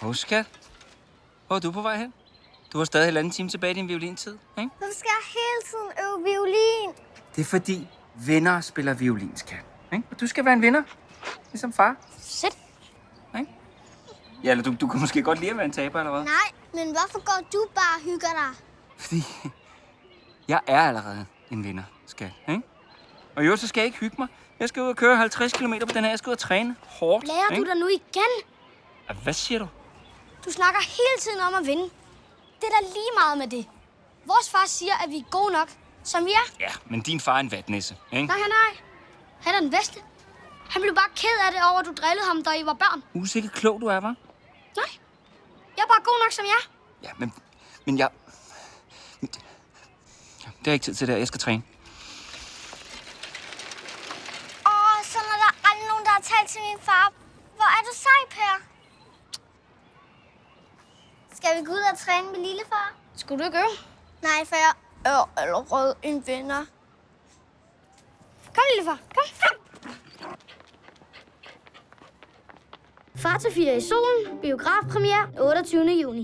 Hov, skat. Hvor er du på vej hen? Du har stadig halvanden time tilbage i din violintid, ikke? Hvorfor skal jeg hele tiden øve violin? Det er fordi venner spiller violin, skat. Ikke? Og du skal være en vinder. Ligesom far. Sæt. Ikke? Ja, eller du, du kan måske godt lide at være en taber, eller hvad? Nej, men hvorfor går du bare og hygger dig? Fordi jeg er allerede en vinder, skat. Ikke? Og jo, så skal jeg ikke hygge mig. Jeg skal ud og køre 50 km på den her. Jeg skal ud og træne hårdt. Lærer ikke? du dig nu igen? Hvad siger du? Du snakker hele tiden om at vinde. Det er da lige meget med det. Vores far siger, at vi er gode nok, som vi er. Ja, men din far er en vatnisse, ikke? Nej, nej. Han er den bedste. Han blev bare ked af det over, at du drillede ham, da I var børn. Usikker klog du er, var? Nej. Jeg er bare god nok, som jeg er. Ja, men, men jeg... Men, ja, det er ikke tid til det. Jeg skal træne. Åh, så er der aldrig nogen, der har talt til min far. Hvor er du sej, Per? Skal vi gå ud og træne med lillefar? Skulle du ikke øve? Nej, for jeg er allerede en vinder. Kom, lillefar. Kom. Far til fire i solen. Biografpremiere 28. juni.